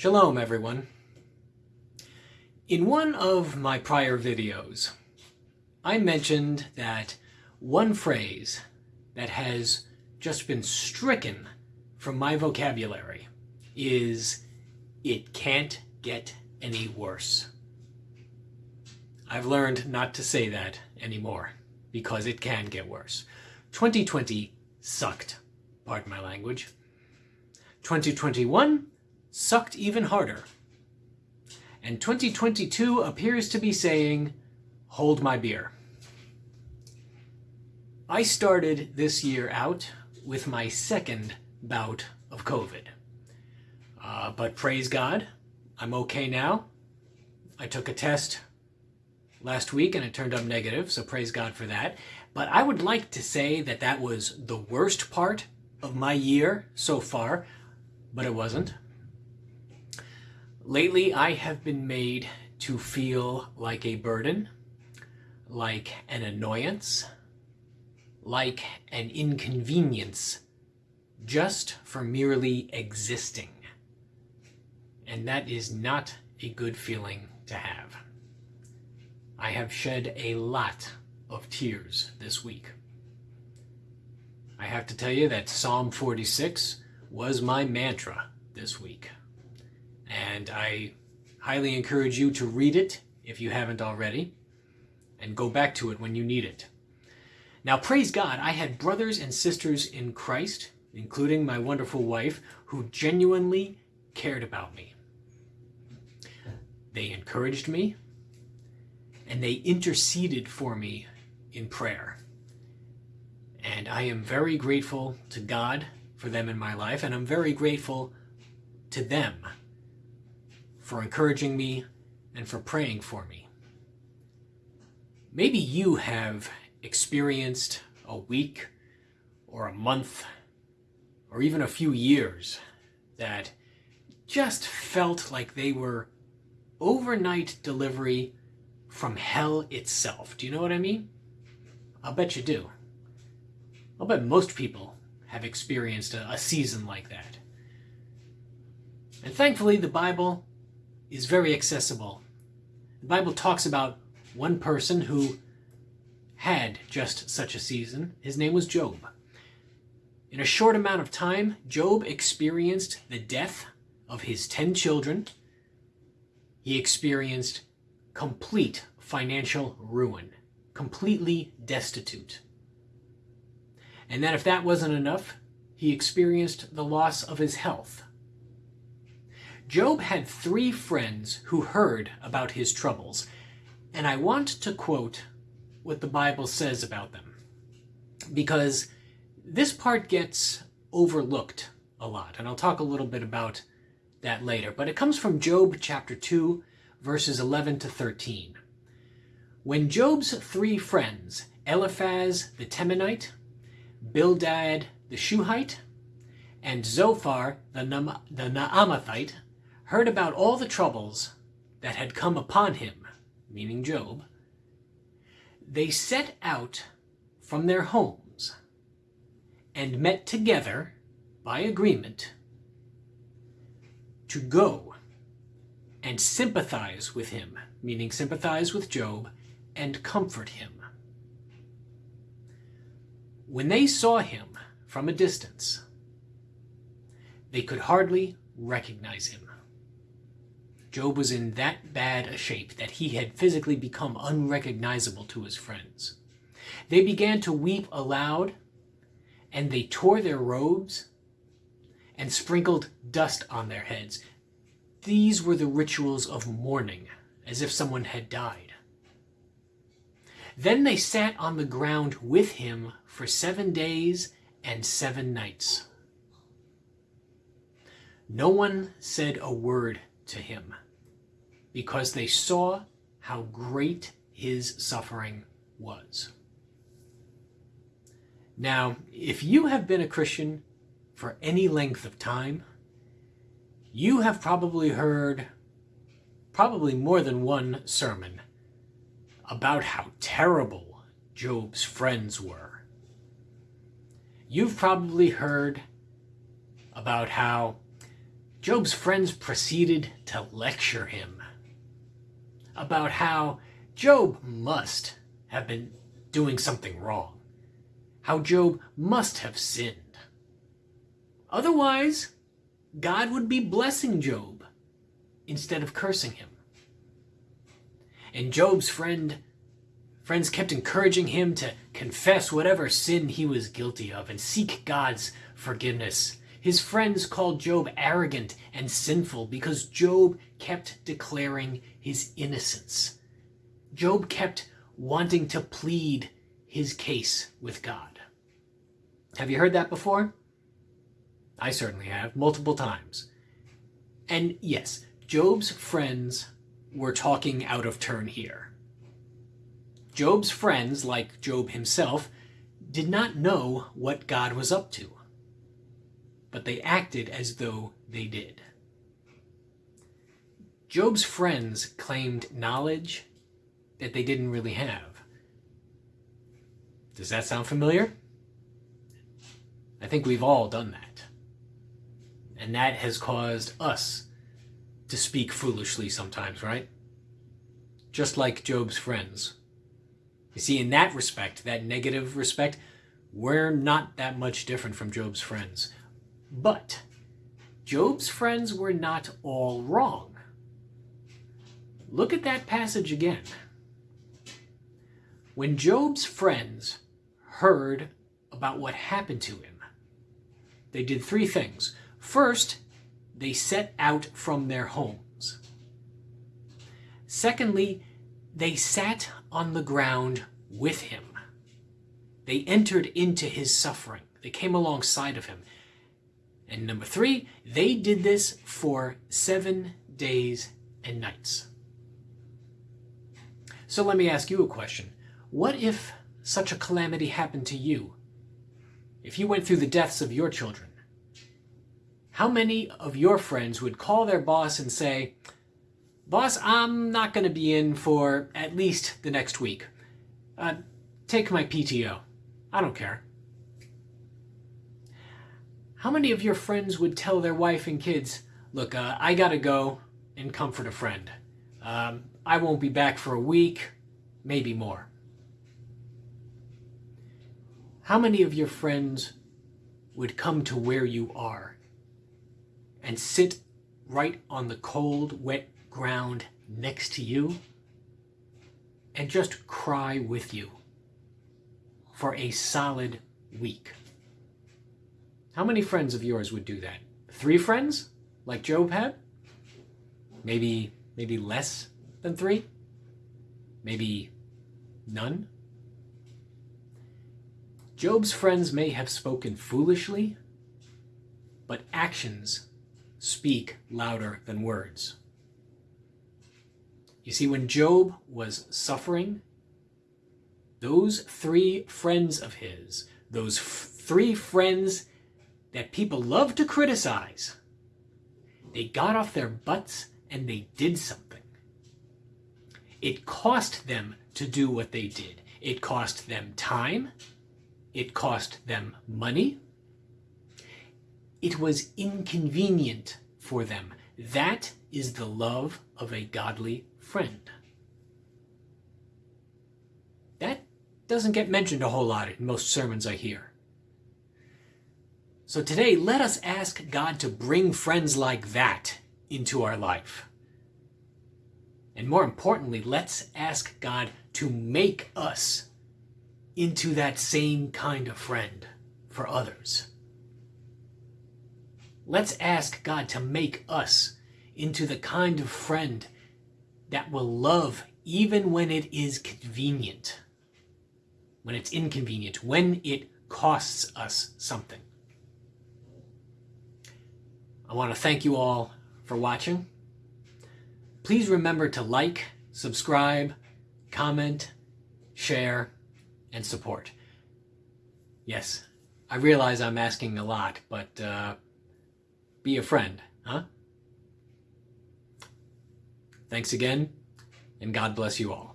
Shalom everyone. In one of my prior videos, I mentioned that one phrase that has just been stricken from my vocabulary is, it can't get any worse. I've learned not to say that anymore because it can get worse. 2020 sucked, pardon my language. 2021 sucked even harder. And 2022 appears to be saying, hold my beer. I started this year out with my second bout of COVID. Uh, but praise God, I'm okay now. I took a test last week and it turned up negative, so praise God for that. But I would like to say that that was the worst part of my year so far, but it wasn't. Lately, I have been made to feel like a burden, like an annoyance, like an inconvenience, just for merely existing. And that is not a good feeling to have. I have shed a lot of tears this week. I have to tell you that Psalm 46 was my mantra this week. And I highly encourage you to read it if you haven't already, and go back to it when you need it. Now, praise God, I had brothers and sisters in Christ, including my wonderful wife, who genuinely cared about me. They encouraged me, and they interceded for me in prayer. And I am very grateful to God for them in my life, and I'm very grateful to them for encouraging me and for praying for me. Maybe you have experienced a week or a month or even a few years that just felt like they were overnight delivery from hell itself. Do you know what I mean? I'll bet you do. I'll bet most people have experienced a, a season like that. And thankfully, the Bible is very accessible. The Bible talks about one person who had just such a season. His name was Job. In a short amount of time, Job experienced the death of his ten children. He experienced complete financial ruin, completely destitute. And then if that wasn't enough, he experienced the loss of his health. Job had three friends who heard about his troubles, and I want to quote what the Bible says about them, because this part gets overlooked a lot, and I'll talk a little bit about that later, but it comes from Job chapter 2, verses 11 to 13. When Job's three friends, Eliphaz the Temanite, Bildad the Shuhite, and Zophar the, Na the Naamathite, heard about all the troubles that had come upon him, meaning Job, they set out from their homes and met together by agreement to go and sympathize with him, meaning sympathize with Job, and comfort him. When they saw him from a distance, they could hardly recognize him. Job was in that bad a shape that he had physically become unrecognizable to his friends. They began to weep aloud, and they tore their robes and sprinkled dust on their heads. These were the rituals of mourning, as if someone had died. Then they sat on the ground with him for seven days and seven nights. No one said a word to him because they saw how great his suffering was. Now, if you have been a Christian for any length of time, you have probably heard probably more than one sermon about how terrible Job's friends were. You've probably heard about how Job's friends proceeded to lecture him about how Job must have been doing something wrong, how Job must have sinned. Otherwise, God would be blessing Job instead of cursing him. And Job's friend friends kept encouraging him to confess whatever sin he was guilty of and seek God's forgiveness. His friends called Job arrogant and sinful because Job kept declaring his innocence. Job kept wanting to plead his case with God. Have you heard that before? I certainly have, multiple times. And yes, Job's friends were talking out of turn here. Job's friends, like Job himself, did not know what God was up to, but they acted as though they did. Job's friends claimed knowledge that they didn't really have. Does that sound familiar? I think we've all done that. And that has caused us to speak foolishly sometimes, right? Just like Job's friends. You see, in that respect, that negative respect, we're not that much different from Job's friends. But Job's friends were not all wrong. Look at that passage again. When Job's friends heard about what happened to him, they did three things. First, they set out from their homes. Secondly, they sat on the ground with him. They entered into his suffering. They came alongside of him. And number three, they did this for seven days and nights. So let me ask you a question. What if such a calamity happened to you? If you went through the deaths of your children, how many of your friends would call their boss and say, Boss, I'm not going to be in for at least the next week. Uh, take my PTO. I don't care. How many of your friends would tell their wife and kids, look, uh, I gotta go and comfort a friend. Um, I won't be back for a week, maybe more. How many of your friends would come to where you are and sit right on the cold, wet ground next to you and just cry with you for a solid week. How many friends of yours would do that? Three friends, like Job had? Maybe, maybe less than three? Maybe none? Job's friends may have spoken foolishly, but actions speak louder than words. You see, when Job was suffering, those three friends of his, those three friends that people love to criticize, they got off their butts and they did something. It cost them to do what they did. It cost them time. It cost them money. It was inconvenient for them. That is the love of a godly friend. That doesn't get mentioned a whole lot in most sermons I hear. So today, let us ask God to bring friends like that into our life. And more importantly, let's ask God to make us into that same kind of friend for others. Let's ask God to make us into the kind of friend that will love even when it is convenient, when it's inconvenient, when it costs us something. I want to thank you all for watching. Please remember to like, subscribe, comment, share, and support. Yes, I realize I'm asking a lot, but uh, be a friend, huh? Thanks again, and God bless you all.